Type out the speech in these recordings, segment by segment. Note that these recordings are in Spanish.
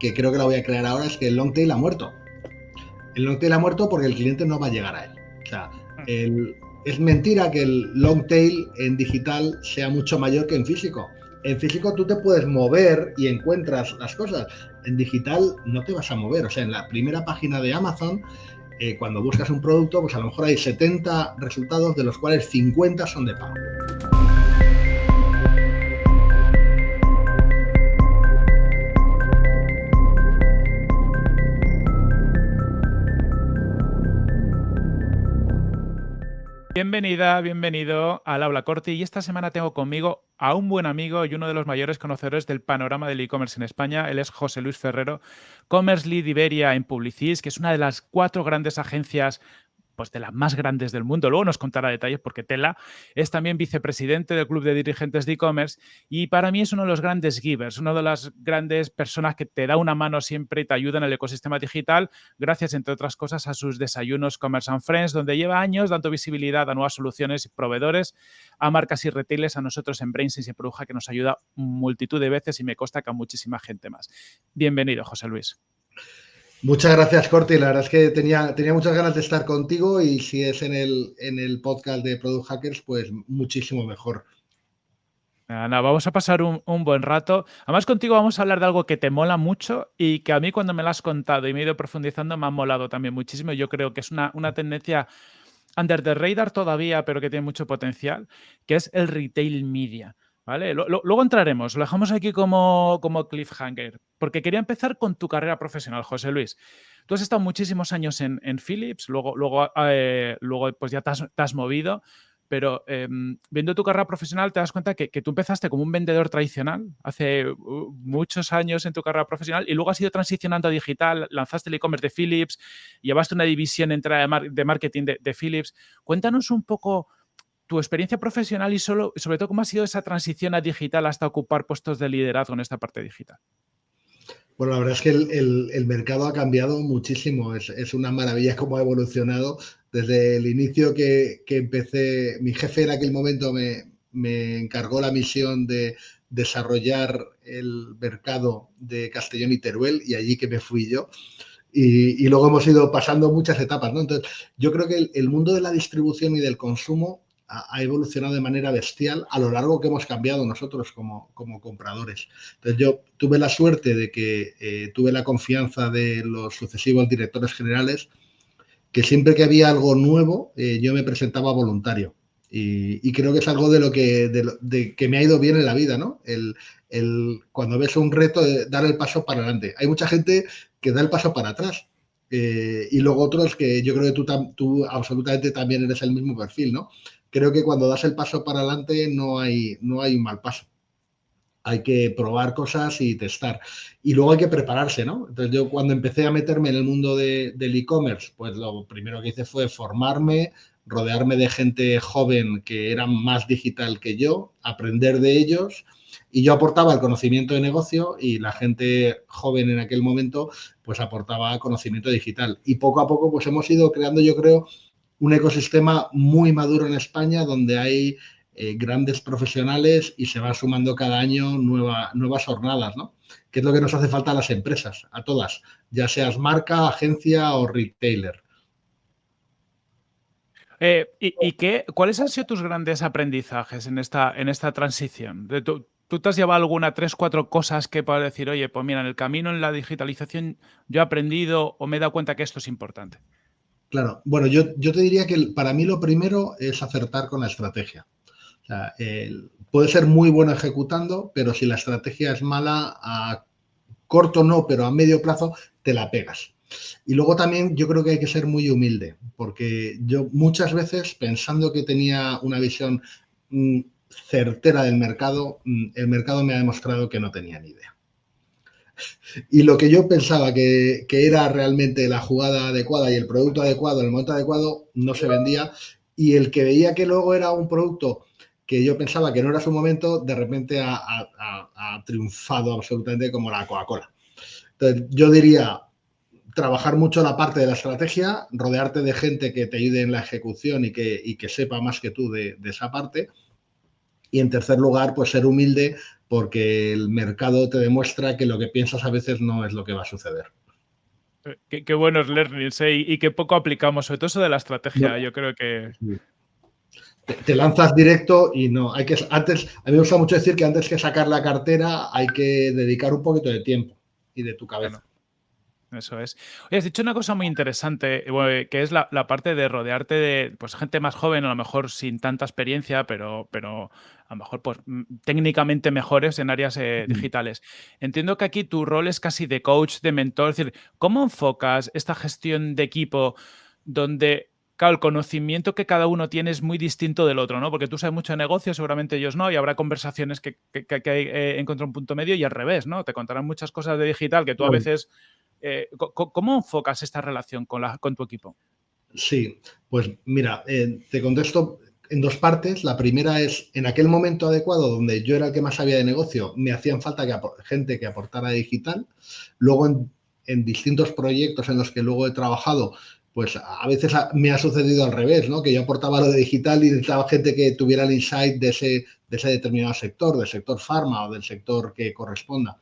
que creo que la voy a crear ahora, es que el long tail ha muerto. El long tail ha muerto porque el cliente no va a llegar a él. O sea, es mentira que el long tail en digital sea mucho mayor que en físico. En físico tú te puedes mover y encuentras las cosas. En digital no te vas a mover. O sea, en la primera página de Amazon, eh, cuando buscas un producto, pues a lo mejor hay 70 resultados, de los cuales 50 son de pago. Bienvenida, bienvenido al Aula Corti y esta semana tengo conmigo a un buen amigo y uno de los mayores conocedores del panorama del e-commerce en España. Él es José Luis Ferrero, Commerce Lead Iberia en Publicis, que es una de las cuatro grandes agencias pues de las más grandes del mundo. Luego nos contará detalles porque Tela es también vicepresidente del Club de Dirigentes de E-Commerce y para mí es uno de los grandes givers, una de las grandes personas que te da una mano siempre y te ayuda en el ecosistema digital, gracias, entre otras cosas, a sus desayunos Commerce and Friends, donde lleva años dando visibilidad a nuevas soluciones y proveedores, a marcas y retailers, a nosotros en Brainsense y Produja, que nos ayuda multitud de veces y me consta que a muchísima gente más. Bienvenido, José Luis. Muchas gracias, Corti. La verdad es que tenía, tenía muchas ganas de estar contigo y si es en el, en el podcast de Product Hackers, pues muchísimo mejor. Nada, vamos a pasar un, buen rato. Además, contigo vamos a hablar de algo que te mola mucho y que a mí cuando me lo has contado y me he ido profundizando me ha molado también muchísimo. Yo creo que es una, una tendencia under the radar todavía, pero que tiene mucho potencial, que es el retail media. ¿Vale? luego entraremos, lo dejamos aquí como, como cliffhanger, porque quería empezar con tu carrera profesional, José Luis. Tú has estado muchísimos años en, Philips, luego, luego, eh, luego pues ya te has, movido, pero em, viendo tu carrera profesional te das cuenta que, tú empezaste como un vendedor tradicional hace muchos años en tu carrera profesional y luego has ido transicionando a digital, lanzaste el e-commerce de Philips, llevaste una división entera de, marketing de, de Philips. Cuéntanos un poco tu experiencia profesional y solo, sobre todo cómo ha sido esa transición a digital hasta ocupar puestos de liderazgo en esta parte digital. Bueno, la verdad es que el, mercado ha cambiado muchísimo. Es, una maravilla cómo ha evolucionado. Desde el inicio que, empecé, mi jefe en aquel momento me, encargó la misión de desarrollar el mercado de Castellón y Teruel y allí que me fui yo. Y, luego hemos ido pasando muchas etapas. Entonces, yo creo que el, mundo de la distribución y del consumo ha evolucionado de manera bestial a lo largo que hemos cambiado nosotros como, como compradores. Entonces yo tuve la suerte de que eh, tuve la confianza de los sucesivos directores generales que siempre que había algo nuevo eh, yo me presentaba voluntario. Y, creo que es algo de lo que, de, que me ha ido bien en la vida, ¿no? El, el, cuando ves un reto, de dar el paso para adelante. Hay mucha gente que da el paso para atrás. Eh, y luego otros que yo creo que tú, tú absolutamente también eres el mismo perfil, ¿no? Creo que cuando das el paso para adelante no hay, no hay un mal paso. Hay que probar cosas y testar. Y luego hay que prepararse, ¿no? Entonces yo cuando empecé a meterme en el mundo del e-commerce, pues lo primero que hice fue formarme, rodearme de gente joven que era más digital que yo, aprender de ellos y yo aportaba el conocimiento de negocio y la gente joven en aquel momento pues aportaba conocimiento digital. Y poco a poco pues hemos ido creando, yo creo, un ecosistema muy maduro en España donde hay eh, grandes profesionales y se va sumando cada año nuevas jornadas, ¿no? Que es lo que nos hace falta a las empresas, a todas, ya seas marca, agencia o retailer. Eh, ¿Y, qué, cuáles han sido tus grandes aprendizajes en esta, en esta transición? ¿Tú, ¿Tú te has llevado alguna, tres, cuatro cosas que para decir, oye, pues mira, en el camino en la digitalización yo he aprendido o me he dado cuenta que esto es importante? Claro, bueno, yo, te diría que para mí lo primero es acertar con la estrategia. O sea, puede ser muy bueno ejecutando, pero si la estrategia es mala, a corto no, pero a medio plazo te la pegas. Y luego también yo creo que hay que ser muy humilde, porque yo muchas veces pensando que tenía una visión mm, certera del mercado, mm, el mercado me ha demostrado que no tenía ni idea. Y lo que yo pensaba que, era realmente la jugada adecuada y el producto adecuado el momento adecuado no se vendía. Y el que veía que luego era un producto que yo pensaba que no era su momento, de repente ha, triunfado absolutamente como la Coca-Cola. Entonces, yo diría, trabajar mucho la parte de la estrategia, rodearte de gente que te ayude en la ejecución y que, que sepa más que tú de esa parte Y en tercer lugar, pues ser humilde porque el mercado te demuestra que lo que piensas a veces no es lo que va a suceder. Eh, qué, buenos learnings ¿eh? y, qué poco aplicamos, sobre todo eso de la estrategia. Yo creo que. Te, lanzas directo y no. Hay que antes, a mí me gusta mucho decir que antes que sacar la cartera hay que dedicar un poquito de tiempo y de tu cabeza. Eso es. Oye, has dicho una cosa muy interesante, eh, que es la, parte de rodearte de pues, gente más joven, a lo mejor sin tanta experiencia, pero, pero a lo mejor pues, técnicamente mejores en áreas eh, digitales. Entiendo que aquí tu rol es casi de coach, de mentor. Es decir, ¿cómo enfocas esta gestión de equipo donde claro, el conocimiento que cada uno tiene es muy distinto del otro, ¿no? Porque tú sabes mucho de negocios, seguramente ellos no, y habrá conversaciones que, que, que, eh, un punto medio y al revés, ¿no? Te contarán muchas cosas de digital que tú a veces eh, ¿Cómo enfocas esta relación con, la, con tu equipo? Sí, pues mira, eh, te contesto en dos partes. La primera es, en aquel momento adecuado, donde yo era el que más sabía de negocio, me hacían falta que gente que aportara digital. Luego, en, distintos proyectos en los que luego he trabajado, pues a veces me ha sucedido al revés, ¿no? Que yo aportaba lo de digital y necesitaba gente que tuviera el insight de ese, de ese determinado sector, del sector farma o del sector que corresponda.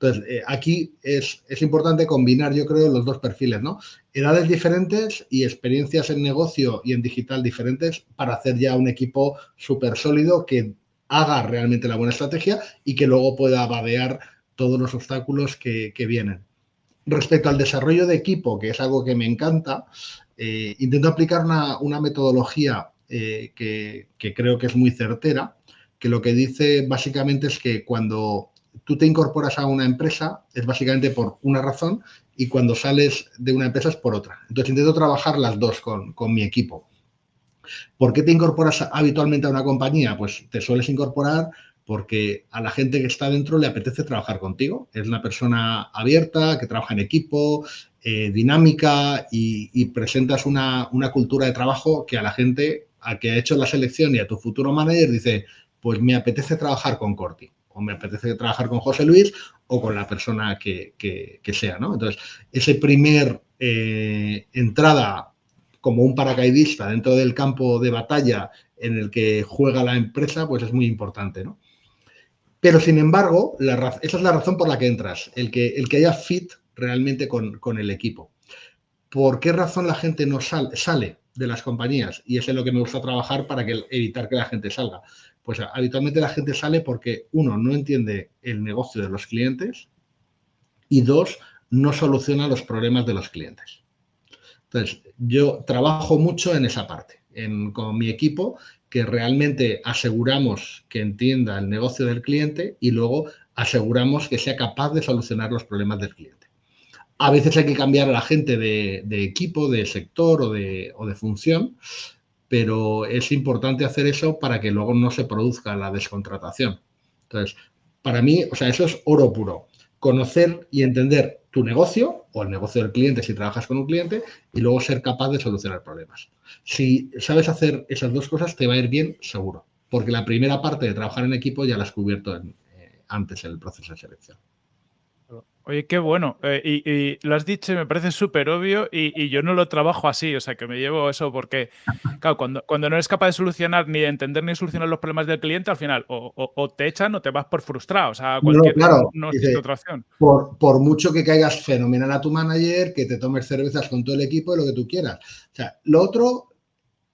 Entonces, eh, aquí es, importante combinar, yo creo, los dos perfiles, ¿no? Edades diferentes y experiencias en negocio y en digital diferentes para hacer ya un equipo súper sólido que haga realmente la buena estrategia y que luego pueda vadear todos los obstáculos que, vienen. Respecto al desarrollo de equipo, que es algo que me encanta, eh, intento aplicar una, metodología eh, que, que creo que es muy certera, que lo que dice básicamente es que cuando tú te incorporas a una empresa es básicamente por una razón y cuando sales de una empresa es por otra. Entonces intento trabajar las dos con, mi equipo. ¿Por qué te incorporas habitualmente a una compañía? Pues te sueles incorporar porque a la gente que está dentro le apetece trabajar contigo. Es una persona abierta, que trabaja en equipo, eh, dinámica y, presentas una, una, cultura de trabajo que a la gente, a que ha hecho la selección y a tu futuro manager dice, pues me apetece trabajar con Corti o me apetece trabajar con José Luis o con la persona que, sea, ¿no? Entonces, ese primer eh, entrada como un paracaidista dentro del campo de batalla en el que juega la empresa, pues es muy importante, ¿no? Pero, sin embargo, esa es la razón por la que entras, el que, el que haya fit realmente con, el equipo. ¿Por qué razón la gente no sale de las compañías? Y eso es lo que me gusta trabajar para que, evitar que la gente salga. Pues habitualmente la gente sale porque, uno, no entiende el negocio de los clientes y dos, no soluciona los problemas de los clientes. Entonces, yo trabajo mucho en esa parte, con mi equipo, que realmente aseguramos que entienda el negocio del cliente y luego aseguramos que sea capaz de solucionar los problemas del cliente. A veces hay que cambiar a la gente de, equipo, de sector o de, función, pero es importante hacer eso para que luego no se produzca la descontratación. Entonces, para mí, o sea, eso es oro puro. Conocer y entender tu negocio o el negocio del cliente si trabajas con un cliente y luego ser capaz de solucionar problemas. Si sabes hacer esas dos cosas, te va a ir bien seguro, porque la primera parte de trabajar en equipo ya la has cubierto eh, antes en el proceso de selección. Oye, qué bueno. Eh, y, lo has dicho y me parece súper obvio y, yo no lo trabajo así, o sea, que me llevo eso porque, claro, cuando, cuando no eres capaz de solucionar ni de entender ni solucionar los problemas del cliente, al final o, te echan o te vas por frustrado, o sea, cualquier no, claro, no otra opción. Por, por, mucho que caigas fenomenal a tu manager, que te tomes cervezas con todo el equipo y lo que tú quieras. O sea, lo otro,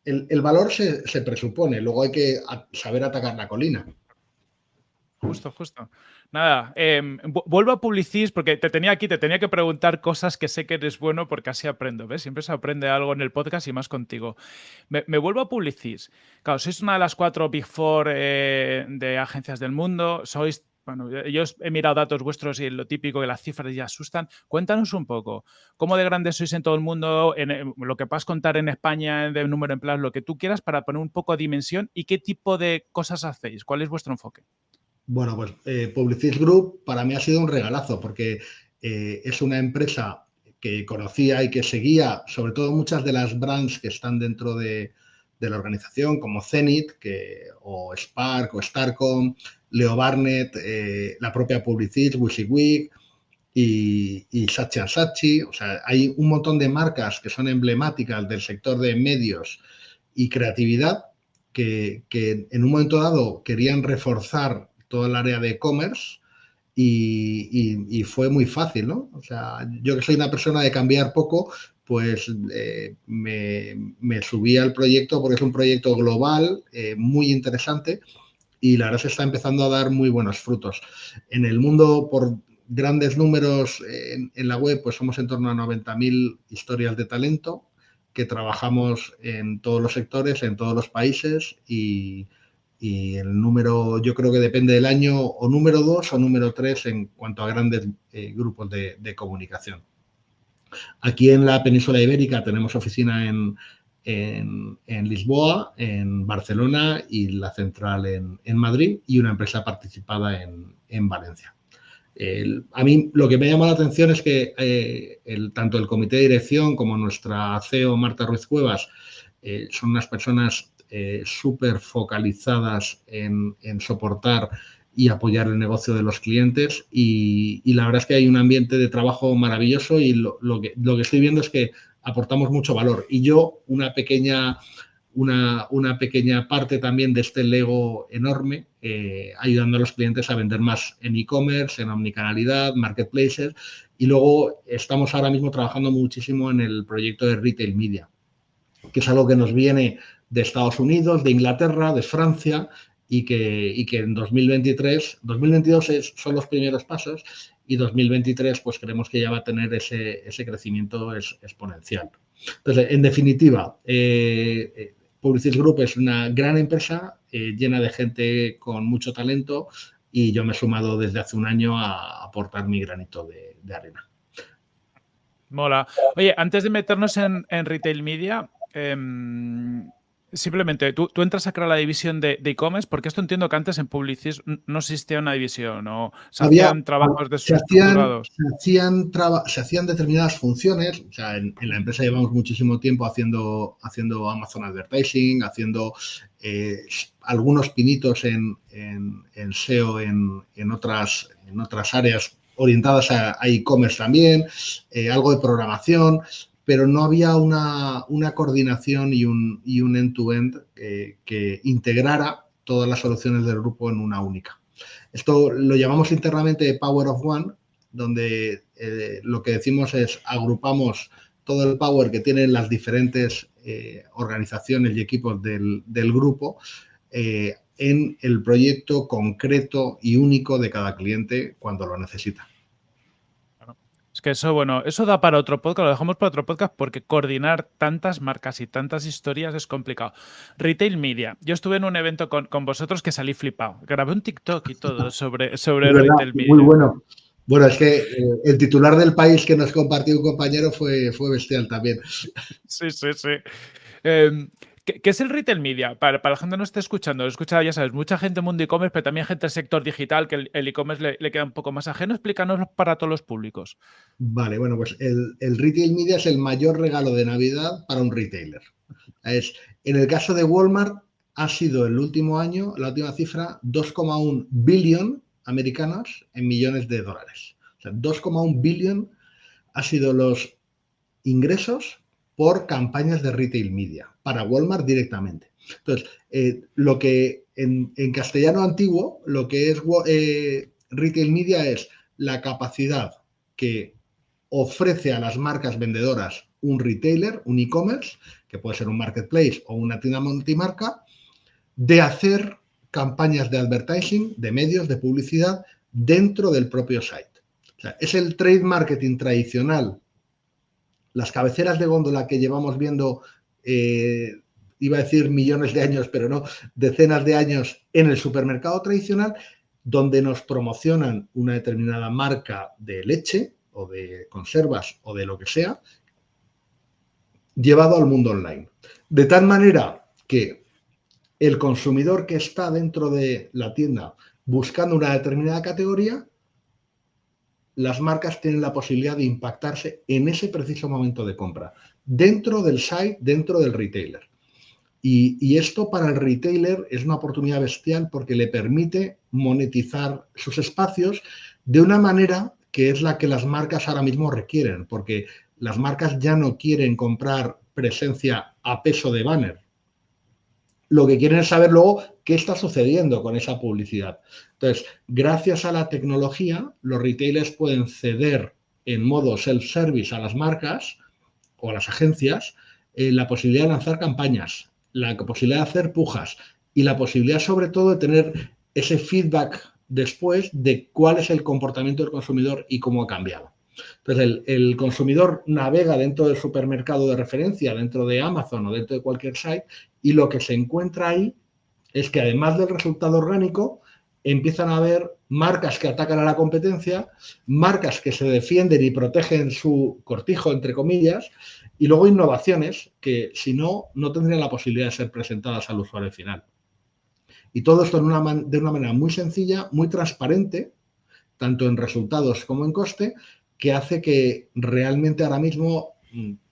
el, el valor se, se presupone, luego hay que saber atacar la colina. Justo, justo. Nada, em, vuelvo a Publicis porque te tenía aquí, te tenía que preguntar cosas que sé que eres bueno porque así aprendo, ¿ves? Siempre se aprende algo en el podcast y más contigo. Me, vuelvo a Publicis. Claro, sois una de las cuatro Big Four eh, de agencias del mundo, sois bueno, yo he mirado datos vuestros y lo típico que las cifras ya asustan. Cuéntanos un poco, ¿cómo de grandes sois en todo el mundo? En, lo que puedas contar en España de número de empleados, lo que tú quieras, para poner un poco de dimensión y qué tipo de cosas hacéis. ¿Cuál es vuestro enfoque? Bueno, pues eh, Publicis Group para mí ha sido un regalazo porque eh, es una empresa que conocía y que seguía, sobre todo muchas de las brands que están dentro de, la organización, como Zenit, que, o Spark, o Starcom, Leo Barnett, eh, la propia Publicis, WYSIWYG y, y Sachi Sachi. O sea, hay un montón de marcas que son emblemáticas del sector de medios y creatividad que, en un momento dado querían reforzar todo el área de e-commerce y, fue muy fácil, ¿no? O sea, yo que soy una persona de cambiar poco, pues eh, me, subí al proyecto porque es un proyecto global, eh, muy interesante y la verdad se está empezando a dar muy buenos frutos. En el mundo, por grandes números en, en la web, pues somos en torno a 90.000 historias de talento que trabajamos en todos los sectores, en todos los países y, el número yo creo que depende del año o número dos o número tres en cuanto a grandes eh, grupos de, comunicación. Aquí en la península ibérica tenemos oficina en, Lisboa, en Barcelona y la central en, Madrid y una empresa participada en Valencia a mí lo que me llama la atención es que eh, tanto el comité de dirección como nuestra CEO Marta Ruiz Cuevas eh, son unas personas eh, súper focalizadas en, soportar y apoyar el negocio de los clientes y, la verdad es que hay un ambiente de trabajo maravilloso y lo, que, lo que estoy viendo es que aportamos mucho valor. Y yo, una pequeña una, pequeña parte también de este Lego enorme, eh, ayudando a los clientes a vender más en e-commerce, en omnicanalidad, marketplaces. Y luego estamos ahora mismo trabajando muchísimo en el proyecto de Retail Media, que es algo que nos viene de Estados Unidos, de Inglaterra, de Francia, y que, que en 2023, 2022 son los primeros pasos y 2023 pues creemos que ya va a tener ese, ese crecimiento exponencial. Entonces, en definitiva, eh, eh Publicis Group es una gran empresa eh, llena de gente con mucho talento y yo me he sumado desde hace un año a aportar mi granito de, arena. Mola. Oye, antes de meternos en, retail media, em, Simplemente, tú, entras a crear la división de e-commerce, porque esto entiendo que antes en Publicis no existía una división, o se hacían trabajos de se hacían, se hacían, determinadas funciones, o sea, en, la empresa llevamos muchísimo tiempo haciendo, haciendo Amazon Advertising, haciendo eh, algunos pinitos en, SEO en, otras, en otras áreas orientadas a e-commerce también, eh, algo de programación, pero no había una, coordinación y un end-to-end que integrara todas las soluciones del grupo en una única. Esto lo llamamos internamente Power of One, donde eh, lo que decimos es agrupamos todo el power que tienen las diferentes eh, organizaciones y equipos del, grupo eh, en el proyecto concreto y único de cada cliente cuando lo necesita. Es que eso, bueno, eso da para otro podcast, lo dejamos para otro podcast porque coordinar tantas marcas y tantas historias es complicado. Retail Media. Yo estuve en un evento con, vosotros que salí flipado. Grabé un TikTok y todo sobre, sobre Retail Media. Muy bueno. Bueno, es que eh, el titular del país que nos compartió un compañero fue, fue bestial también. Sí, sí, sí. Em, ¿Qué, es el retail media? Para, la gente que no esté escuchando, he escuchado, ya sabes, mucha gente mundo e-commerce, pero también gente del sector digital, que el e-commerce le, queda un poco más ajeno. Explícanos para todos los públicos. Vale, bueno, pues el, retail media es el mayor regalo de Navidad para un retailer. Es, en el caso de Walmart, ha sido el último año, la última cifra, 2,1 billón americanos en millones de dólares. O sea, 2,1 billón ha sido los ingresos por campañas de retail media, para Walmart directamente. Entonces, eh, lo que en, castellano antiguo, lo que es eh, retail media es la capacidad que ofrece a las marcas vendedoras un retailer, un e-commerce, que puede ser un marketplace o una tienda multimarca, de hacer campañas de advertising, de medios, de publicidad dentro del propio site. O sea, es el trade marketing tradicional las cabeceras de góndola que llevamos viendo, eh, iba a decir millones de años, pero no, decenas de años en el supermercado tradicional, donde nos promocionan una determinada marca de leche o de conservas o de lo que sea, llevado al mundo online. De tal manera que el consumidor que está dentro de la tienda buscando una determinada categoría las marcas tienen la posibilidad de impactarse en ese preciso momento de compra, dentro del site, dentro del retailer. Y, esto para el retailer es una oportunidad bestial porque le permite monetizar sus espacios de una manera que es la que las marcas ahora mismo requieren, porque las marcas ya no quieren comprar presencia a peso de banner. lo que quieren es saber luego qué está sucediendo con esa publicidad. Entonces, gracias a la tecnología, los retailers pueden ceder en modo self-service a las marcas o a las agencias eh, la posibilidad de lanzar campañas, la posibilidad de hacer pujas y la posibilidad sobre todo de tener ese feedback después de cuál es el comportamiento del consumidor y cómo ha cambiado. Entonces, el, consumidor navega dentro del supermercado de referencia, dentro de Amazon o dentro de cualquier site, y lo que se encuentra ahí es que además del resultado orgánico, empiezan a haber marcas que atacan a la competencia, marcas que se defienden y protegen su cortijo, entre comillas, y luego innovaciones que, si no, no tendrían la posibilidad de ser presentadas al usuario final. Y todo esto de una manera muy sencilla, muy transparente, tanto en resultados como en coste, que hace que realmente ahora mismo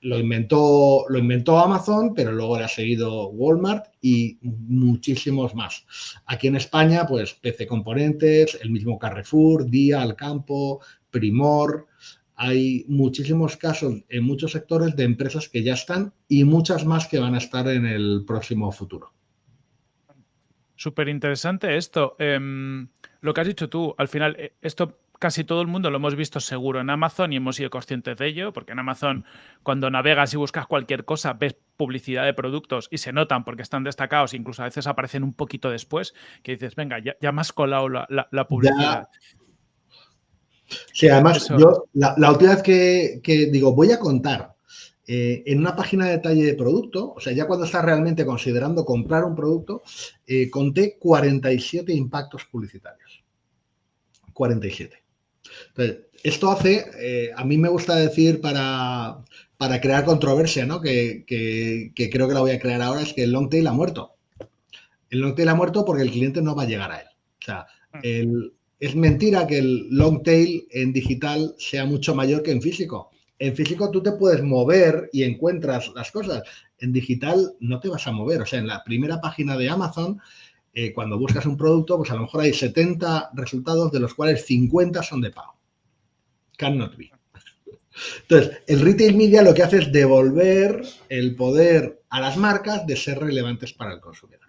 lo inventó, lo inventó Amazon, pero luego le ha seguido Walmart y muchísimos más. Aquí en España, pues PC Componentes, el mismo Carrefour, Día, Alcampo, Primor. Hay muchísimos casos en muchos sectores de empresas que ya están y muchas más que van a estar en el próximo futuro. Súper interesante esto. Em, lo que has dicho tú, al final, eh, esto casi todo el mundo lo hemos visto seguro en Amazon y hemos sido conscientes de ello, porque en Amazon cuando navegas y buscas cualquier cosa ves publicidad de productos y se notan porque están destacados, incluso a veces aparecen un poquito después, que dices, venga, ya, ya me has colado la, publicidad. Sí, además, yo la, última vez que, digo, voy a contar eh, en una página de detalle de producto, o sea, ya cuando estás realmente considerando comprar un producto, eh, conté 47 impactos publicitarios. 47. Entonces, esto hace, eh, a mí me gusta decir para, crear controversia, ¿no? Que, creo que la voy a crear ahora, es que el long tail ha muerto. El long tail ha muerto porque el cliente no va a llegar a él. O sea, mm. es mentira que el long tail en digital sea mucho mayor que en físico. En físico tú te puedes mover y encuentras las cosas. En digital no te vas a mover. O sea, en la primera página de Amazon eh, cuando buscas un producto, pues a lo mejor hay 70 resultados, de los cuales 50 son de pago. Cannot be. Entonces, el retail media lo que hace es devolver el poder a las marcas de ser relevantes para el consumidor.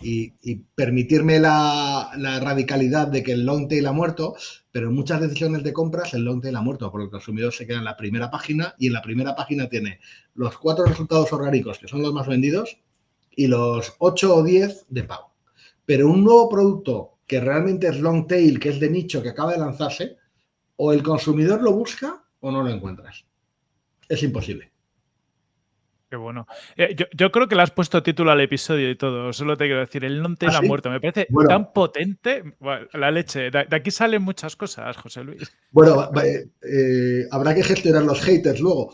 Y, permitirme la, radicalidad de que el long tail ha muerto, pero en muchas decisiones de compras el long tail ha muerto, porque el consumidor se queda en la primera página y en la primera página tiene los cuatro resultados orgánicos, que son los más vendidos, y los 8 o 10 de pago. Pero un nuevo producto que realmente es long tail, que es de nicho, que acaba de lanzarse, o el consumidor lo busca o no lo encuentras. Es imposible. Qué bueno. Eh, yo, creo que le has puesto título al episodio y todo. Solo te quiero decir, el long tail ¿Ah, ha muerto. Me parece tan potente. la leche. De, aquí salen muchas cosas, José Luis. Bueno, eh, habrá que gestionar los haters luego.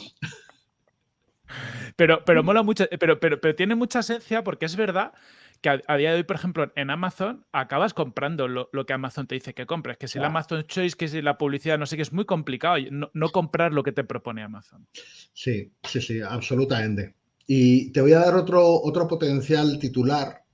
Pero, pero mola mucho. Pero, pero, pero tiene mucha esencia porque es verdad que a, día de hoy, por ejemplo, en Amazon acabas comprando lo, que Amazon te dice que compres. Que si la Amazon Choice, que si la publicidad, no sé qué, es muy complicado no, comprar lo que te propone Amazon. Sí, sí, sí, absolutamente. Y te voy a dar otro, otro potencial titular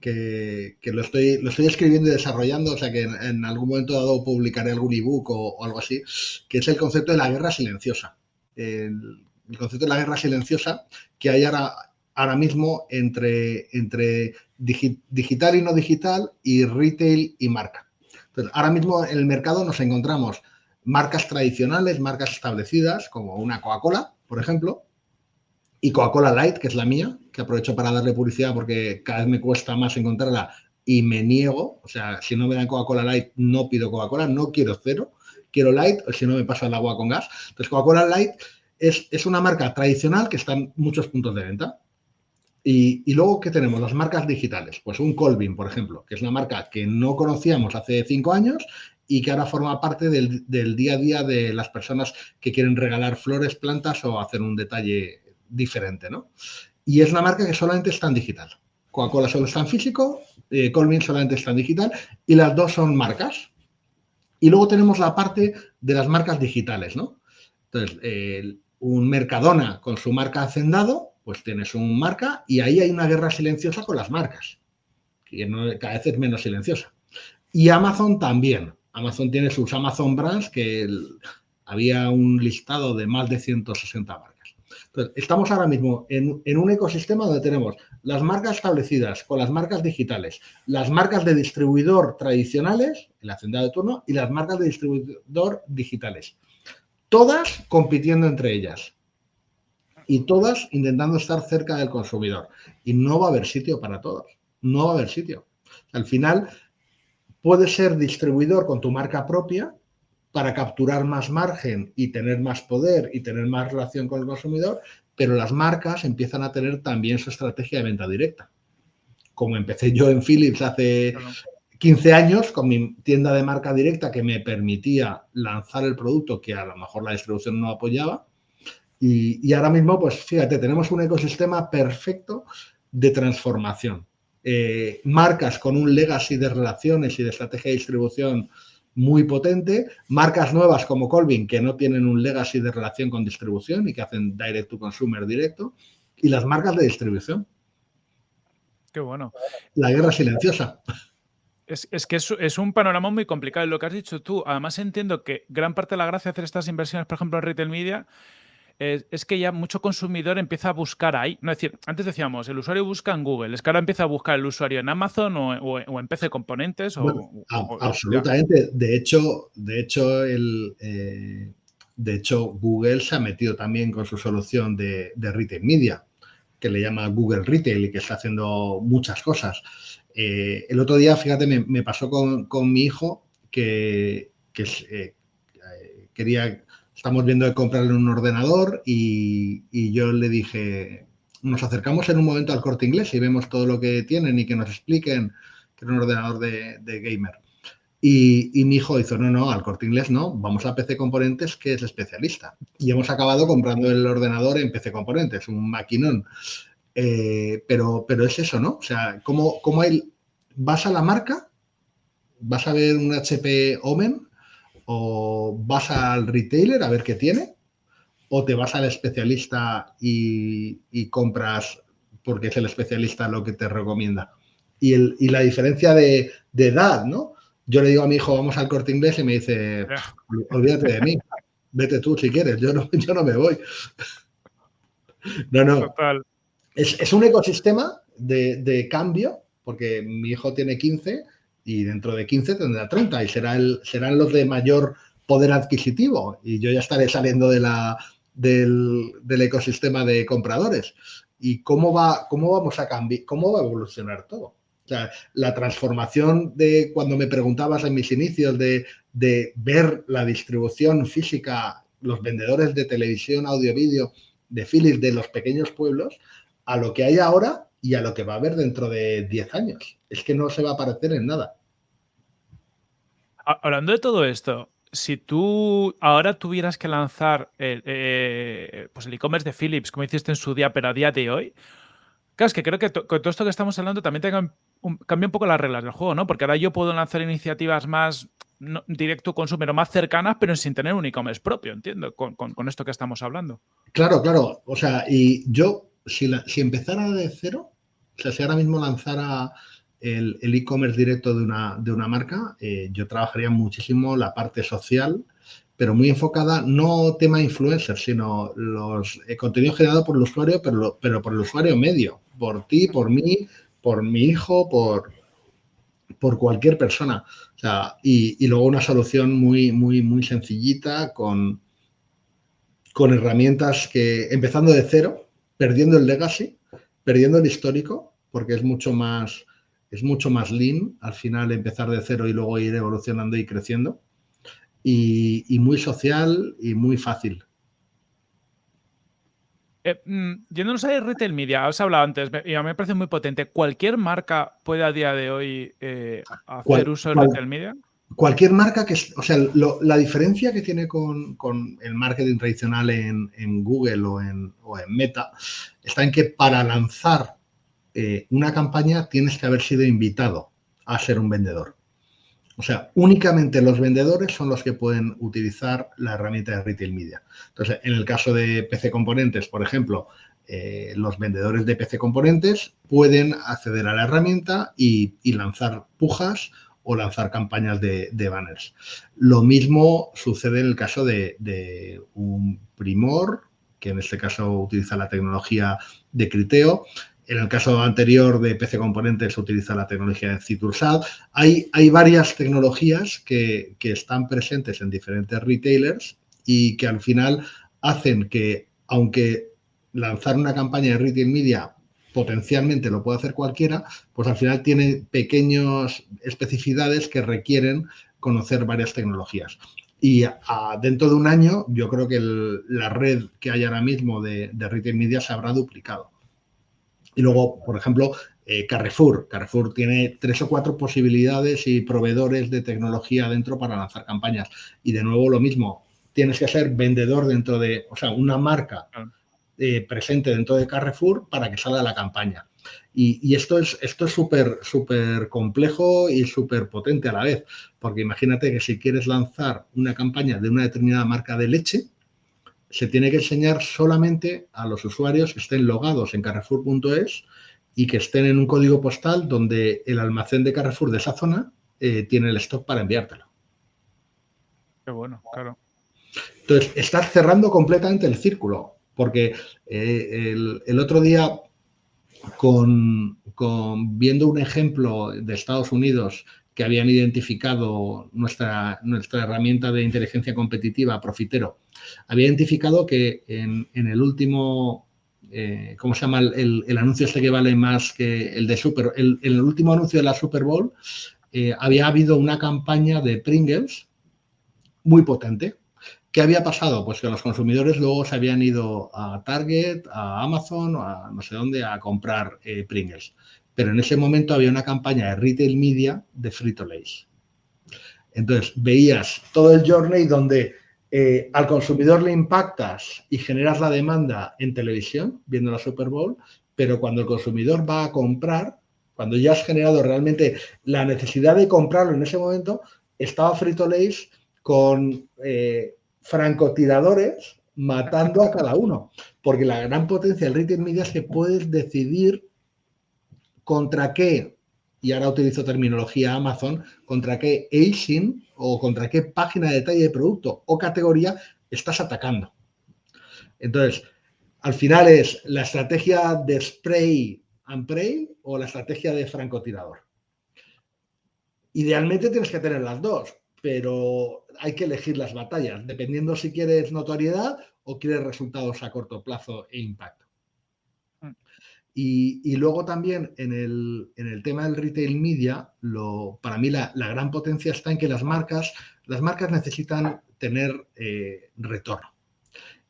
que, lo, estoy, lo estoy escribiendo y desarrollando, o sea que en, algún momento dado publicaré algún ebook o, o, algo así, que es el concepto de la guerra silenciosa. El, el concepto de la guerra silenciosa que hay ahora, ahora mismo entre, entre digital y no digital y retail y marca. Entonces, ahora mismo en el mercado nos encontramos marcas tradicionales, marcas establecidas, como una Coca-Cola, por ejemplo, y Coca-Cola Light, que es la mía, que aprovecho para darle publicidad porque cada vez me cuesta más encontrarla y me niego. O sea, si no me dan Coca-Cola Light, no pido Coca-Cola, no quiero cero, quiero Light, o si no me paso el agua con gas. Entonces, Coca-Cola Light es, es, una marca tradicional que está en muchos puntos de venta. Y, luego, ¿qué tenemos? Las marcas digitales. Pues un Colvin, por ejemplo, que es una marca que no conocíamos hace cinco años y que ahora forma parte del, día a día de las personas que quieren regalar flores, plantas o hacer un detalle diferente, ¿no? Y es una marca que solamente está en digital. Coca-Cola solo está en físico, eh, Colvin solamente está en digital y las dos son marcas. Y luego tenemos la parte de las marcas digitales, ¿no? Entonces, un Mercadona con su marca Hacendado pues tienes un marca y ahí hay una guerra silenciosa con las marcas, que cada vez es menos silenciosa. Y Amazon también. Amazon tiene sus Amazon Brands, que había un listado de más de 160 marcas. Entonces, estamos ahora mismo en, en, un ecosistema donde tenemos las marcas establecidas con las marcas digitales, las marcas de distribuidor tradicionales, el hacendado de turno, y las marcas de distribuidor digitales. Todas compitiendo entre ellas y todas intentando estar cerca del consumidor. Y no va a haber sitio para todos. No va a haber sitio. Al final, puedes ser distribuidor con tu marca propia para capturar más margen y tener más poder y tener más relación con el consumidor, pero las marcas empiezan a tener también su estrategia de venta directa. Como empecé yo en Philips hace 15 años con mi tienda de marca directa que me permitía lanzar el producto que a lo mejor la distribución no apoyaba. Y, ahora mismo, pues fíjate, tenemos un ecosistema perfecto de transformación. Eh, marcas con un legacy de relaciones y de estrategia de distribución muy potente, marcas nuevas como Colvin que no tienen un legacy de relación con distribución y que hacen direct to consumer directo, y las marcas de distribución. Qué bueno. La guerra silenciosa. Es, que es, un panorama muy complicado. lo que has dicho tú, además entiendo que gran parte de la gracia de hacer estas inversiones, por ejemplo, en retail media, es, que ya mucho consumidor empieza a buscar ahí. No, es decir, antes decíamos, el usuario busca en Google, es que ahora empieza a buscar el usuario en Amazon o, en PC Componentes. O, absolutamente. De hecho, de hecho, el, eh, de hecho, Google se ha metido también con su solución de, retail media, que le llama Google Retail y que está haciendo muchas cosas. Eh, el otro día, fíjate, me, pasó con, mi hijo que, eh, quería estamos viendo de comprarle un ordenador y, yo le dije, nos acercamos en un momento al corte inglés y vemos todo lo que tienen y que nos expliquen que es un ordenador de, gamer. Y, mi hijo hizo, no, no, al corte inglés no, vamos a PC Componentes, que es especialista. Y hemos acabado comprando el ordenador en PC Componentes, un maquinón. Eh, pero, pero es eso, ¿no? O sea, como, como él, vas a la marca, vas a ver un HP Omen o vas al retailer a ver qué tiene, o te vas al especialista y, compras porque es el especialista lo que te recomienda. Y, la diferencia de, edad, ¿no? Yo le digo a mi hijo, vamos al corte inglés y me dice, olvídate de mí, vete tú si quieres, yo no, yo no me voy. No, no. Es, un ecosistema de, de, cambio, porque mi hijo tiene 15 y dentro de 15 tendrá 30 y será el, serán los de mayor poder adquisitivo y yo ya estaré saliendo de la, del, ecosistema de compradores. ¿Y cómo, va, cómo vamos a cambiar, cómo va a evolucionar todo? O sea, la transformación de cuando me preguntabas en mis inicios de, de ver la distribución física, los vendedores de televisión, audio, vídeo, de Philips de los pequeños pueblos, a lo que hay ahora y a lo que va a haber dentro de 10 años. Es que no se va a parecer en nada. Hablando de todo esto, si tú ahora tuvieras que lanzar el, eh, pues e-commerce de Philips, como hiciste en su día, pero a día de hoy, claro, es que creo que con todo esto que estamos hablando también cambia un poco las reglas del juego, ¿no? Porque ahora yo puedo lanzar iniciativas más directo consumer o más cercanas, pero sin tener un e-commerce propio, entiendo, con, esto que estamos hablando. Claro, claro. O sea, y yo, si, si empezara de cero, o sea, si ahora mismo lanzara el e-commerce directo de una, de una marca, eh, yo trabajaría muchísimo la parte social, pero muy enfocada, no tema influencer, sino los eh, contenido generado por el usuario, pero, pero por el usuario medio, por ti, por mí, por mi hijo, por, por cualquier persona. Y, y, luego una solución muy, muy, muy sencillita con, con herramientas que, empezando de cero, perdiendo el legacy, perdiendo el histórico, porque es mucho más es mucho más lean, al final empezar de cero y luego ir evolucionando y creciendo. Y, muy social y muy fácil. Eh, mm, yéndonos a retail media, has hablado antes, y a mí me parece muy potente. ¿Cualquier marca puede a día de hoy eh, hacer uso de retail media? Cualquier marca que, o sea, la diferencia que tiene con, el marketing tradicional en, Google o en, o en Meta está en que para lanzar eh, una campaña tienes que haber sido invitado a ser un vendedor. O sea, únicamente los vendedores son los que pueden utilizar la herramienta de Retail Media. Entonces, en el caso de PC Componentes, por ejemplo, eh, los vendedores de PC Componentes pueden acceder a la herramienta y, lanzar pujas o lanzar campañas de, banners. Lo mismo sucede en el caso de, de un Primor que en este caso utiliza la tecnología de Criteo. En el caso anterior de PC Componentes se utiliza la tecnología de Citursat. Hay, varias tecnologías que, que están presentes en diferentes retailers y que al final hacen que, aunque lanzar una campaña de retail media potencialmente lo puede hacer cualquiera, pues al final tiene pequeñas especificidades que requieren conocer varias tecnologías. Y dentro de un año, yo creo que la red que hay ahora mismo de, retail media se habrá duplicado. Y luego, por ejemplo, eh, Carrefour. Carrefour tiene tres o cuatro posibilidades y proveedores de tecnología dentro para lanzar campañas. Y de nuevo lo mismo, tienes que ser vendedor dentro de, o sea, una marca eh, presente dentro de Carrefour para que salga la campaña. Y, esto es esto es súper súper complejo y súper potente a la vez, porque imagínate que si quieres lanzar una campaña de una determinada marca de leche, se tiene que enseñar solamente a los usuarios que estén logados en carrefour.es y que estén en un código postal donde el almacén de Carrefour de esa zona eh, tiene el stock para enviártelo. Qué bueno, claro. Entonces, estás cerrando completamente el círculo porque eh, el, otro día, con, viendo un ejemplo de Estados Unidos que habían identificado nuestra, nuestra herramienta de inteligencia competitiva, Profitero, había identificado que en, el último, eh, ¿cómo se llama? El, anuncio este que vale más que el de Super, el, el último anuncio de la Super Bowl, eh, había habido una campaña de Pringles muy potente, ¿Qué había pasado? Pues que los consumidores luego se habían ido a Target, a Amazon, a no sé dónde, a comprar eh, Pringles. Pero en ese momento había una campaña de retail media de Frito Lays. Entonces, veías todo el journey donde eh, al consumidor le impactas y generas la demanda en televisión, viendo la Super Bowl, pero cuando el consumidor va a comprar, cuando ya has generado realmente la necesidad de comprarlo en ese momento, estaba Frito Lays con eh, francotiradores matando a cada uno. Porque la gran potencia del retail media es que puedes decidir contra qué, y ahora utilizo terminología Amazon, contra qué ASIN o contra qué página de detalle de producto o categoría estás atacando. Entonces, al final es la estrategia de spray and pray o la estrategia de francotirador. Idealmente tienes que tener las dos, pero hay que elegir las batallas, dependiendo si quieres notoriedad o quieres resultados a corto plazo e impacto. Mm. Y, luego también en el, tema del retail media, lo, para mí la, gran potencia está en que las marcas, las marcas necesitan tener eh, retorno.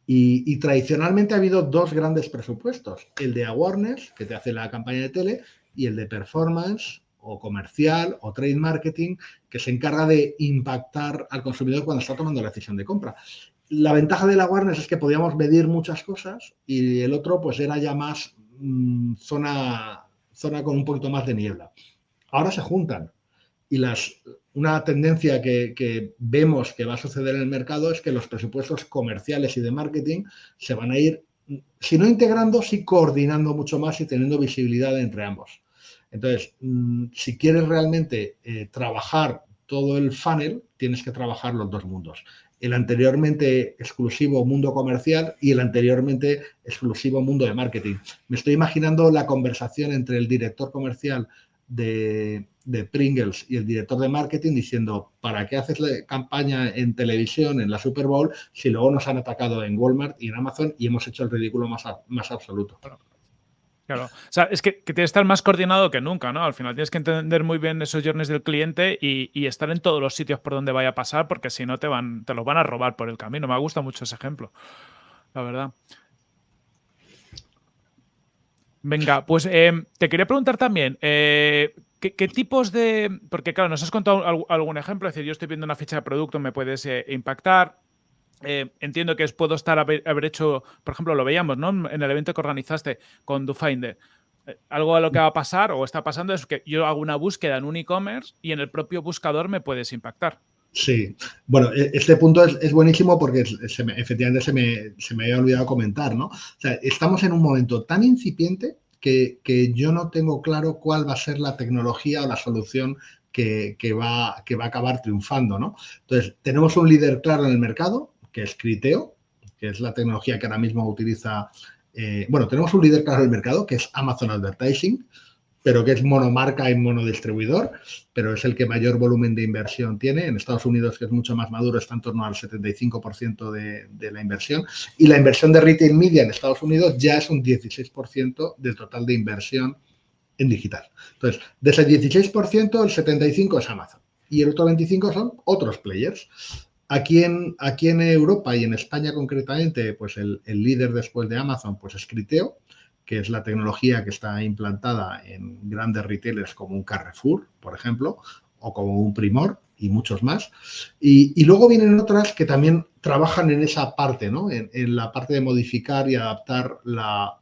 Y, y, tradicionalmente ha habido dos grandes presupuestos, el de awareness, que te hace la campaña de tele, y el de performance, o comercial o trade marketing que se encarga de impactar al consumidor cuando está tomando la decisión de compra. La ventaja de la awareness es que podíamos medir muchas cosas y el otro pues era ya más mm, zona, zona con un poquito más de niebla. Ahora se juntan y las, una tendencia que, vemos que va a suceder en el mercado es que los presupuestos comerciales y de marketing se van a ir, si no integrando, sí coordinando mucho más y teniendo visibilidad entre ambos. Entonces, mm, si quieres realmente eh, trabajar todo el funnel, tienes que trabajar los dos mundos. El anteriormente exclusivo mundo comercial y el anteriormente exclusivo mundo de marketing. Me estoy imaginando la conversación entre el director comercial de, Pringles y el director de marketing diciendo, ¿para qué haces la campaña en televisión, en la Super Bowl, si luego nos han atacado en Walmart y en Amazon y hemos hecho el ridículo más, más absoluto? Claro. O sea, es que, que, tienes que estar más coordinado que nunca, ¿no? Al final tienes que entender muy bien esos journeys del cliente y, estar en todos los sitios por donde vaya a pasar, porque si no te van, te los van a robar por el camino. Me gusta mucho ese ejemplo, la verdad. Venga, pues em, te quería preguntar también, eh, ¿qué, tipos de...? Porque claro, nos has contado algún ejemplo, es decir, yo estoy viendo una ficha de producto, me puedes eh, impactar, eh, entiendo que puedo estar haber, hecho, por ejemplo, lo veíamos, ¿no? En el evento que organizaste con DoFinder. Eh, algo a lo que va a pasar o está pasando es que yo hago una búsqueda en un e-commerce y en el propio buscador me puedes impactar. Sí, bueno, e, este punto es, buenísimo porque efectivamente se me, se me, había olvidado comentar, ¿no? O sea, estamos en un momento tan incipiente que, que, yo no tengo claro cuál va a ser la tecnología o la solución que, que, va, que va a acabar triunfando, ¿no? Entonces, tenemos un líder claro en el mercado, que es Criteo, que es la tecnología que ahora mismo utiliza... Eh, bueno, tenemos un líder claro del mercado, que es Amazon Advertising, pero que es monomarca y monodistribuidor, pero es el que mayor volumen de inversión tiene. En Estados Unidos, que es mucho más maduro, está en torno al 75% de, de, la inversión. Y la inversión de retail media en Estados Unidos ya es un 16% del total de inversión en digital. Entonces, de ese 16%, el 75% es Amazon y el otro 25% son otros players. Aquí en, aquí en Europa y en España concretamente, pues el, el líder después de Amazon pues es Criteo, que es la tecnología que está implantada en grandes retailers como un Carrefour, por ejemplo, o como un Primor y muchos más. Y, y luego vienen otras que también trabajan en esa parte, ¿no? En, en, la parte de modificar y adaptar la,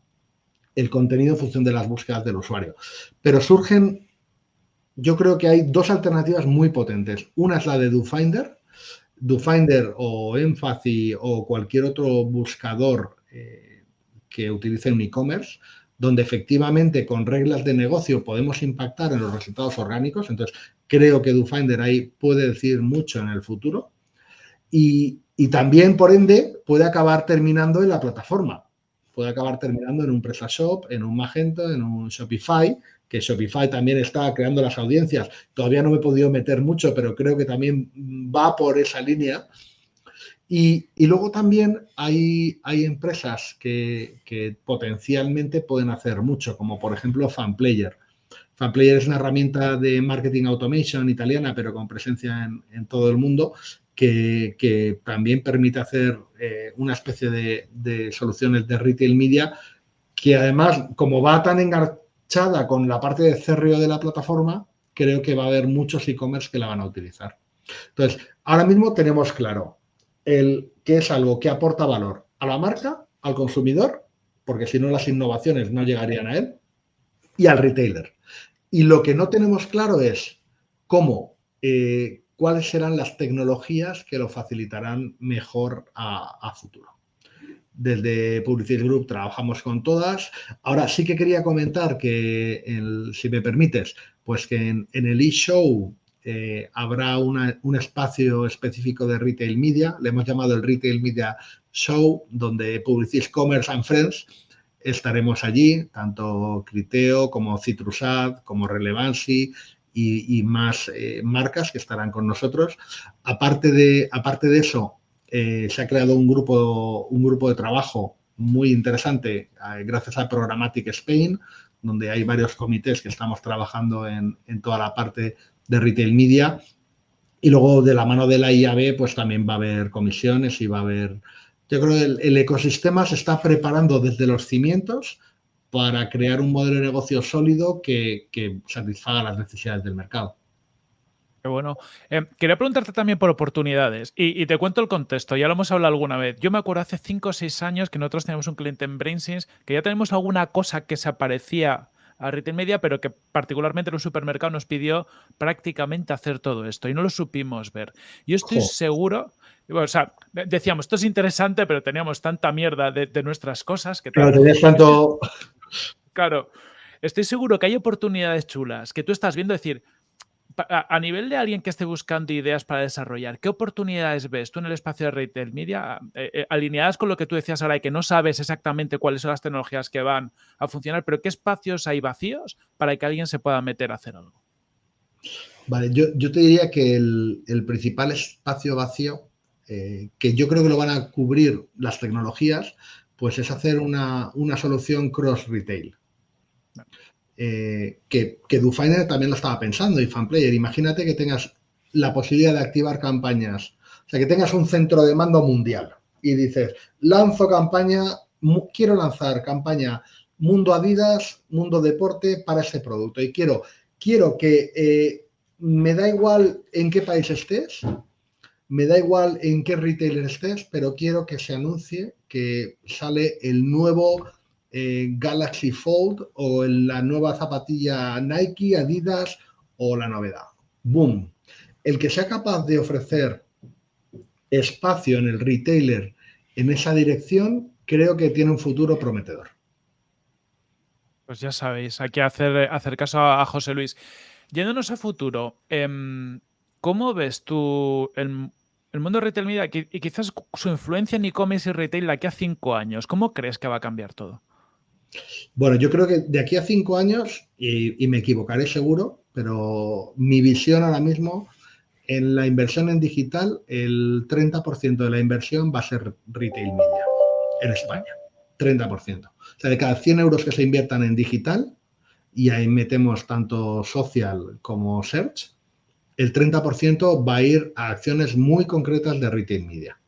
el contenido en función de las búsquedas del usuario. Pero surgen, yo creo que hay dos alternativas muy potentes. Una es la de DoFinder. DoFinder o Empathy o cualquier otro buscador eh, que utilice un e-commerce, donde efectivamente con reglas de negocio podemos impactar en los resultados orgánicos. Entonces, creo que DoFinder ahí puede decir mucho en el futuro. Y, y, también, por ende, puede acabar terminando en la plataforma. Puede acabar terminando en un PrestaShop, en un Magento, en un Shopify, que Shopify también está creando las audiencias. Todavía no me he podido meter mucho, pero creo que también va por esa línea y, y, luego también hay, hay empresas que, que, potencialmente pueden hacer mucho, como por ejemplo FanPlayer. FanPlayer es una herramienta de marketing automation italiana, pero con presencia en, en todo el mundo, que, también permite hacer eh, una especie de, soluciones de retail media, que además, como va tan enganchada con la parte de CRO de la plataforma, creo que va a haber muchos e-commerce que la van a utilizar. Entonces, ahora mismo tenemos claro, el que es algo que aporta valor a la marca, al consumidor, porque si no las innovaciones no llegarían a él, y al retailer. Y lo que no tenemos claro es cómo, eh, cuáles serán las tecnologías que lo facilitarán mejor a, futuro. Desde Publicity Group trabajamos con todas. Ahora sí que quería comentar que, si me permites, pues que en, el e-show eh, habrá un espacio específico de Retail Media, le hemos llamado el Retail Media Show, donde Publicis Commerce and Friends estaremos allí, tanto Criteo como Citrusad, como Relevancy y, más eh, marcas que estarán con nosotros. Aparte de, aparte de eso, eh, se ha creado un grupo, un grupo de trabajo muy interesante eh, gracias a Programmatic Spain, donde hay varios comités que estamos trabajando en, en toda la parte de retail media. Y luego de la mano de la IAB, pues también va a haber comisiones y va a haber... Yo creo que el ecosistema se está preparando desde los cimientos para crear un modelo de negocio sólido que, que satisfaga las necesidades del mercado. Qué bueno. Eh, quería preguntarte también por oportunidades y, y, te cuento el contexto, ya lo hemos hablado alguna vez. Yo me acuerdo hace 5 o 6 años que nosotros teníamos un cliente en BrainSense que ya tenemos alguna cosa que se aparecía a retail media, pero que particularmente en un supermercado nos pidió prácticamente hacer todo esto y no lo supimos ver. Yo estoy seguro, o sea, decíamos, esto es interesante, pero teníamos tanta mierda de, de nuestras cosas que... Claro, tenías tanto... Claro, estoy seguro que hay oportunidades chulas que tú estás viendo decir, a, nivel de alguien que esté buscando ideas para desarrollar, ¿qué oportunidades ves tú en el espacio de retail media eh, eh, alineadas con lo que tú decías ahora y que no sabes exactamente cuáles son las tecnologías que van a funcionar, pero qué espacios hay vacíos para que alguien se pueda meter a hacer algo? Vale, yo, yo te diría que el, el principal espacio vacío, eh, que yo creo que lo van a cubrir las tecnologías, pues es hacer una, una solución cross-retail. Eh, que, que DoFinder también lo estaba pensando y FanPlayer. Imagínate que tengas la posibilidad de activar campañas, o sea, que tengas un centro de mando mundial y dices, lanzo campaña, quiero lanzar campaña Mundo Adidas, Mundo Deporte para ese producto y quiero, quiero que eh, me da igual en qué país estés, me da igual en qué retailer estés, pero quiero que se anuncie que sale el nuevo eh, Galaxy Fold o la nueva zapatilla Nike, Adidas o la novedad. ¡Boom! El que sea capaz de ofrecer espacio en el retailer en esa dirección, creo que tiene un futuro prometedor. Pues ya sabéis, hay que hacer, hacer caso a, José Luis. Yéndonos a futuro, eh, ¿cómo ves tú el, el mundo retail media y quizás su influencia en e-commerce y retail de aquí a cinco años, ¿cómo crees que va a cambiar todo? Bueno, yo creo que de aquí a cinco años, y, me equivocaré seguro, pero mi visión ahora mismo, en la inversión en digital, el 30% de la inversión va a ser retail media en España. 30%. O sea, de cada 100 euros que se inviertan en digital, y ahí metemos tanto social como search, el 30% va a ir a acciones muy concretas de retail media.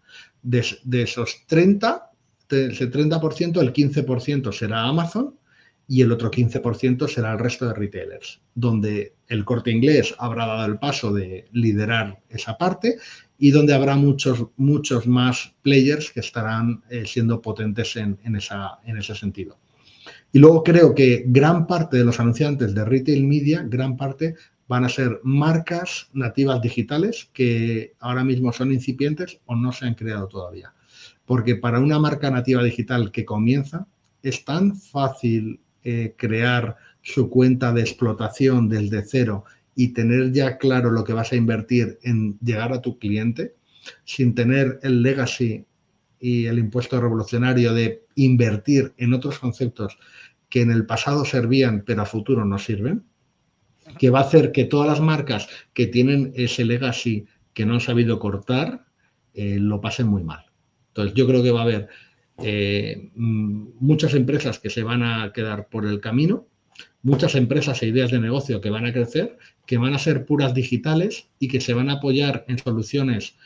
De, esos 30, ese 30%, el 15% será Amazon y el otro 15% será el resto de retailers, donde el corte inglés habrá dado el paso de liderar esa parte y donde habrá muchos, muchos más players que estarán eh, siendo potentes en, esa, en ese sentido. Y luego creo que gran parte de los anunciantes de retail media, gran parte van a ser marcas nativas digitales que ahora mismo son incipientes o no se han creado todavía. Porque para una marca nativa digital que comienza, es tan fácil eh, crear su cuenta de explotación desde cero y tener ya claro lo que vas a invertir en llegar a tu cliente, sin tener el legacy y el impuesto revolucionario de invertir en otros conceptos que en el pasado servían pero a futuro no sirven, que va a hacer que todas las marcas que tienen ese legacy que no han sabido cortar, eh, lo pasen muy mal. Entonces, yo creo que va a haber eh, mm, muchas empresas que se van a quedar por el camino, muchas empresas e ideas de negocio que van a crecer, que van a ser puras digitales y que se van a apoyar en soluciones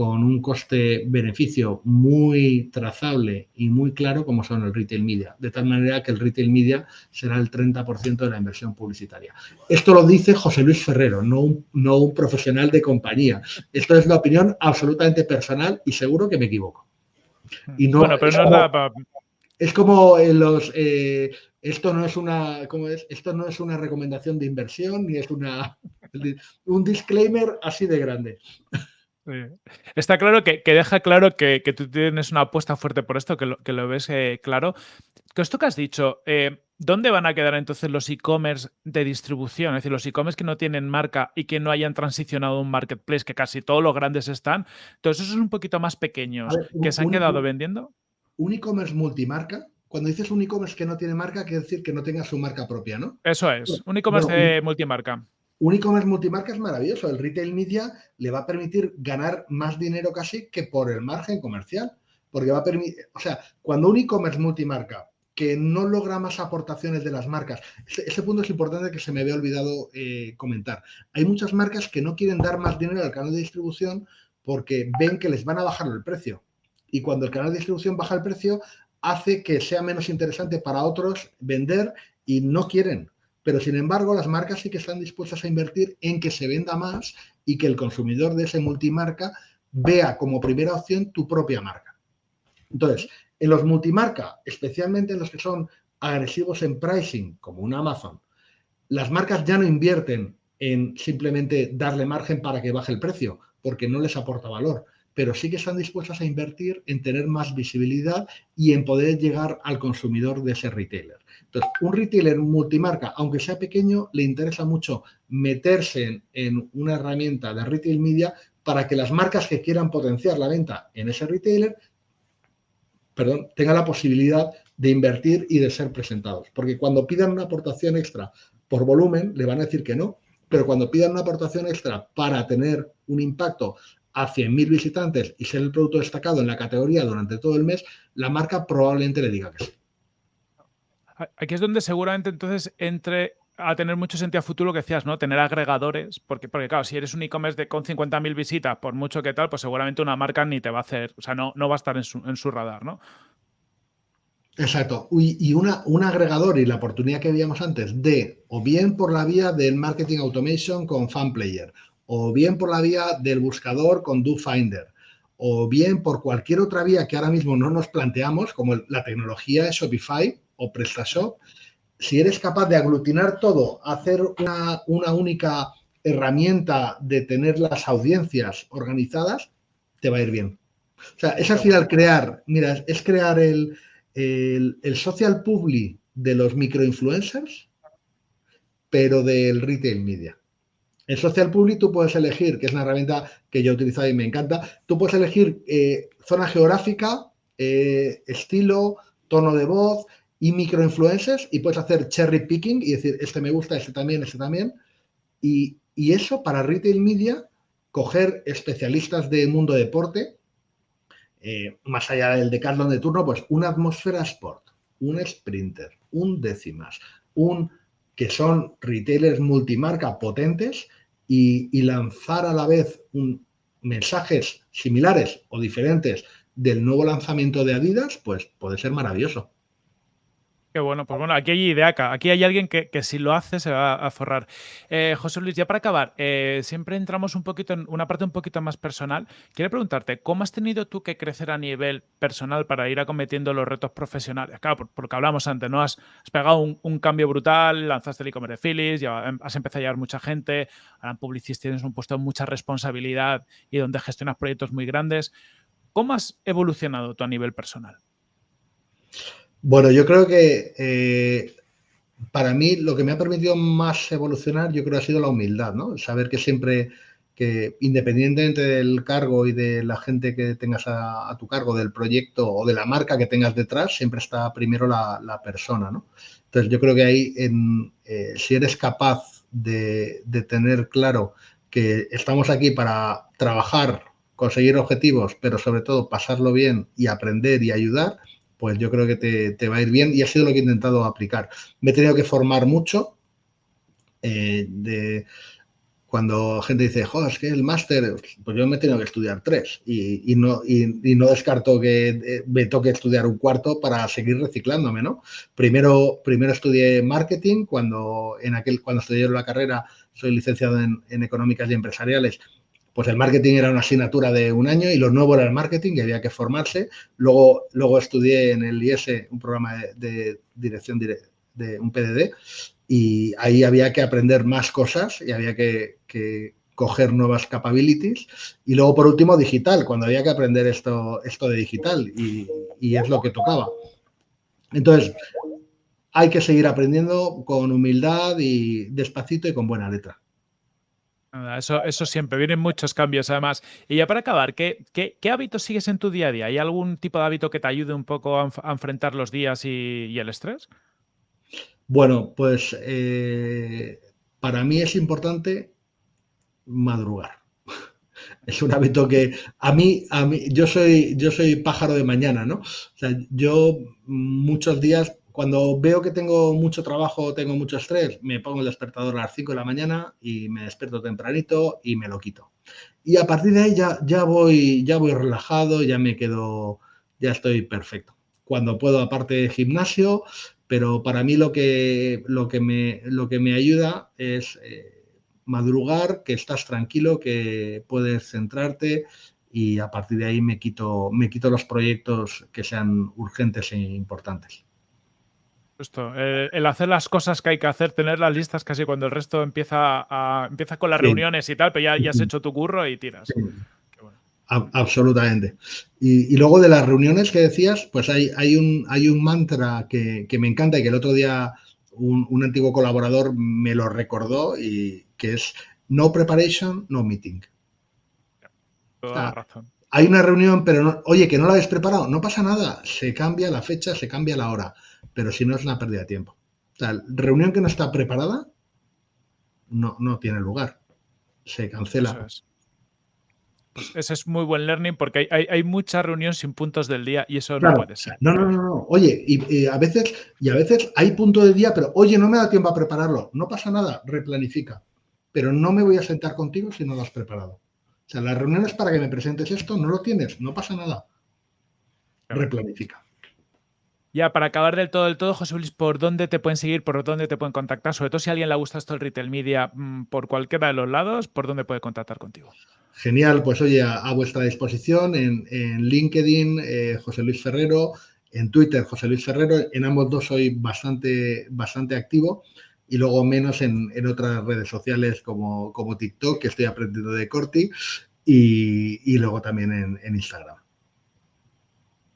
con un coste-beneficio muy trazable y muy claro como son el retail media, de tal manera que el retail media será el 30% de la inversión publicitaria. Esto lo dice José Luis Ferrero, no un, no un profesional de compañía. Esto es la opinión absolutamente personal y seguro que me equivoco bueno, pero no es nada para... Es como los... Eh, esto no es una ¿cómo es? Esto no es una recomendación de inversión ni es una un disclaimer así de grande. Está claro que, deja claro que, tú tienes una apuesta fuerte por esto, que lo, que lo ves eh, claro. Que esto que has dicho, eh, ¿dónde van a quedar entonces los e-commerce de distribución? Es decir, los e-commerce que no tienen marca y que no hayan transicionado a un marketplace, que casi todos los grandes están. Todos esos un poquito más pequeños, que se han quedado vendiendo. Un e-commerce multimarca, cuando dices un e-commerce que no tiene marca, quiere decir que no tenga su marca propia, ¿no? Eso es, un e-commerce de multimarca. Un e-commerce multimarca es maravilloso. El retail media le va a permitir ganar más dinero casi que por el margen comercial. Porque va a permitir, o sea, cuando un e-commerce multimarca que no logra más aportaciones de las marcas, ese, punto es importante que se me había olvidado eh, comentar. Hay muchas marcas que no quieren dar más dinero al canal de distribución porque ven que les van a bajar el precio. Y cuando el canal de distribución baja el precio, hace que sea menos interesante para otros vender y no quieren. Pero sin embargo, las marcas sí que están dispuestas a invertir en que se venda más y que el consumidor de ese multimarca vea como primera opción tu propia marca. Entonces, en los multimarca, especialmente en los que son agresivos en pricing, como un Amazon, las marcas ya no invierten en simplemente darle margen para que baje el precio, porque no les aporta valor, pero sí que están dispuestas a invertir en tener más visibilidad y en poder llegar al consumidor de ese retailer. Entonces, un retailer multimarca, aunque sea pequeño, le interesa mucho meterse en, una herramienta de retail media para que las marcas que quieran potenciar la venta en ese retailer, perdón, tengan la posibilidad de invertir y de ser presentados. Porque cuando pidan una aportación extra por volumen, le van a decir que no, pero cuando pidan una aportación extra para tener un impacto a 100.000 visitantes y ser el producto destacado en la categoría durante todo el mes, la marca probablemente le diga que sí. Aquí es donde seguramente entonces entre a tener mucho sentido a futuro lo que decías, ¿no? Tener agregadores, porque, porque claro, si eres un e-commerce con 50.000 visitas, por mucho que tal, pues seguramente una marca ni te va a hacer, o sea, no, no va a estar en su, en su radar, ¿no? Exacto. Y, una, un agregador y la oportunidad que veíamos antes de, o bien por la vía del marketing automation con FanPlayer, o bien por la vía del buscador con DoFinder, o bien por cualquier otra vía que ahora mismo no nos planteamos, como la tecnología de Shopify o PrestaShop, si eres capaz de aglutinar todo, hacer una, única herramienta de tener las audiencias organizadas, te va a ir bien. O sea, es al final crear, mira, es crear el, el, el social public de los microinfluencers, pero del retail media. En Social Public tú puedes elegir, que es una herramienta que yo he utilizado y me encanta, tú puedes elegir eh, zona geográfica, eh, estilo, tono de voz y microinfluencers y puedes hacer cherry picking y decir, este me gusta, este también, este también. Y, y eso para retail media, coger especialistas del mundo deporte, eh, más allá del decathlon de turno, pues una atmósfera sport, un sprinter, un décimas, un que son retailers multimarca potentes y, lanzar a la vez un, mensajes similares o diferentes del nuevo lanzamiento de Adidas, pues puede ser maravilloso. Qué bueno, pues bueno, aquí hay idea, aquí hay alguien que, si lo hace se va a forrar. Eh, José Luis, ya para acabar, eh, siempre entramos un poquito en una parte un poquito más personal. Quiero preguntarte, ¿cómo has tenido tú que crecer a nivel personal para ir acometiendo los retos profesionales? Claro, porque hablamos antes, ¿no? Has, pegado un, cambio brutal, lanzaste el e-commerce de Philips, ya has empezado a llevar mucha gente, ahora en Publicis tienes un puesto de mucha responsabilidad y donde gestionas proyectos muy grandes. ¿Cómo has evolucionado tú a nivel personal? Bueno, yo creo que eh, para mí lo que me ha permitido más evolucionar, yo creo, ha sido la humildad, ¿no? Saber que siempre, que independientemente del cargo y de la gente que tengas a, tu cargo, del proyecto o de la marca que tengas detrás, siempre está primero la, persona, ¿no? Entonces yo creo que ahí, en, eh, si eres capaz de, de tener claro que estamos aquí para trabajar, conseguir objetivos, pero sobre todo pasarlo bien y aprender y ayudar, pues yo creo que te, va a ir bien y ha sido lo que he intentado aplicar. Me he tenido que formar mucho. Eh, de, cuando gente dice, joder, es que el máster, pues yo me he tenido que estudiar tres y, no, y, no descarto que eh, me toque estudiar un cuarto para seguir reciclándome, ¿no? Primero, primero estudié marketing, cuando, en aquel, cuando estudié la carrera soy licenciado en, en económicas y empresariales pues el marketing era una asignatura de un año y lo nuevo era el marketing y había que formarse. Luego, luego estudié en el IES un programa de, dirección de un PDD y ahí había que aprender más cosas y había que, coger nuevas capabilities. Y luego, por último, digital, cuando había que aprender esto, esto de digital y, y es lo que tocaba. Entonces, hay que seguir aprendiendo con humildad y despacito y con buena letra. Eso, eso siempre, vienen muchos cambios además. Y ya para acabar, ¿qué, qué, hábitos sigues en tu día a día? ¿Hay algún tipo de hábito que te ayude un poco a, enfrentar los días y, el estrés? Bueno, pues eh, para mí es importante madrugar. Es un hábito que a mí, a mí, yo soy, yo soy pájaro de mañana, ¿no? O sea, yo muchos días cuando veo que tengo mucho trabajo, tengo mucho estrés, me pongo el despertador a las 5 de la mañana y me despierto tempranito y me lo quito. Y a partir de ahí ya, ya, voy, ya voy relajado, ya me quedo, ya estoy perfecto. Cuando puedo, aparte gimnasio, pero para mí lo que, lo que, me, lo que me ayuda es eh, madrugar, que estás tranquilo, que puedes centrarte y a partir de ahí me quito, me quito los proyectos que sean urgentes e importantes. Eh, el hacer las cosas que hay que hacer, tener las listas casi cuando el resto empieza, a, empieza con las reuniones y tal, pero ya, ya, has hecho tu curro y tiras. absolutamente. Y, luego de las reuniones que decías, pues hay, hay, un, hay un mantra que, me encanta y que el otro día un, antiguo colaborador me lo recordó y que es no preparation, no meeting. Toda razón. Hay una reunión, pero oye, que no la habéis preparado, no pasa nada, se cambia la fecha, se cambia la hora pero si no es una pérdida de tiempo. O sea, reunión que no está preparada no, no tiene lugar. Se cancela. Pues ese es muy buen learning porque hay, hay, mucha reunión sin puntos del día y eso no puede ser. No, no, no, no. Oye, y, a veces, y a veces hay punto del día, pero oye, no me da tiempo a prepararlo. No pasa nada, replanifica. Pero no me voy a sentar contigo si no lo has preparado. O sea, las reuniones para que me presentes esto, no lo tienes, no pasa nada. Replanifica. Ya, para acabar del todo, del todo, José Luis, ¿por dónde te pueden seguir? ¿Por dónde te pueden contactar? Sobre todo si a alguien le gusta esto el retail media mm, por cualquiera de los lados, ¿por dónde puede contactar contigo? Genial, pues oye, a, vuestra disposición en, LinkedIn, eh, José Luis Ferrero, en Twitter, José Luis Ferrero, en ambos dos soy bastante, bastante activo y luego menos en, otras redes sociales como, como, TikTok, que estoy aprendiendo de Corti, y, luego también en Instagram.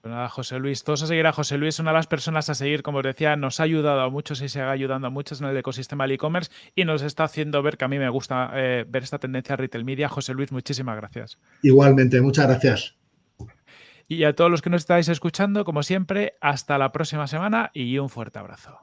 Pues nada, José Luis, todos a seguir a José Luis, una de las personas a seguir, como os decía, nos ha ayudado a muchos y se ha ayudando a muchos en el ecosistema del e-commerce y nos está haciendo ver que a mí me gusta eh, ver esta tendencia a retail media. José Luis, muchísimas gracias. Igualmente, muchas gracias. Y a todos los que nos estáis escuchando, como siempre, hasta la próxima semana y un fuerte abrazo.